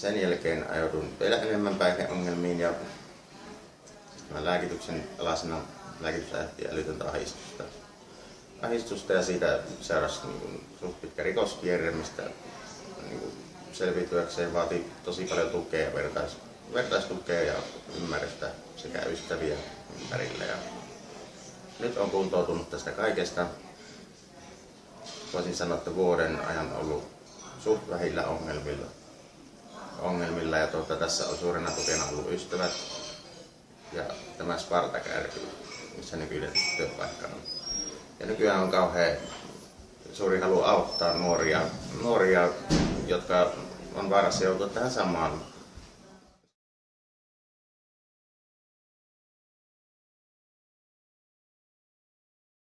sen jälkeen ajoudun vielä enemmän päihdeongelmiin ja lääkityksen alasena lääkitys lähti älytöntä ahdistusta. ahdistusta ja siitä seurasi niin kuin, suht pitkä rikoskierre, mistä niin kuin, selviytyäkseen vaati tosi paljon tukea, vertais, vertaistukea ja ymmärrystä sekä ystäviä ympärille. Ja nyt on kuntoutunut tästä kaikesta. Voisin sanoa, että vuoden ajan ollut suht vähillä ongelmilla. Tuota, tässä on suurena tukena ollut ystävät ja tämä Spartak missä nykyinen työpaikka on. Ja nykyään on kauhean suuri halu auttaa nuoria, nuoria jotka on vaarassa joutua tähän samaan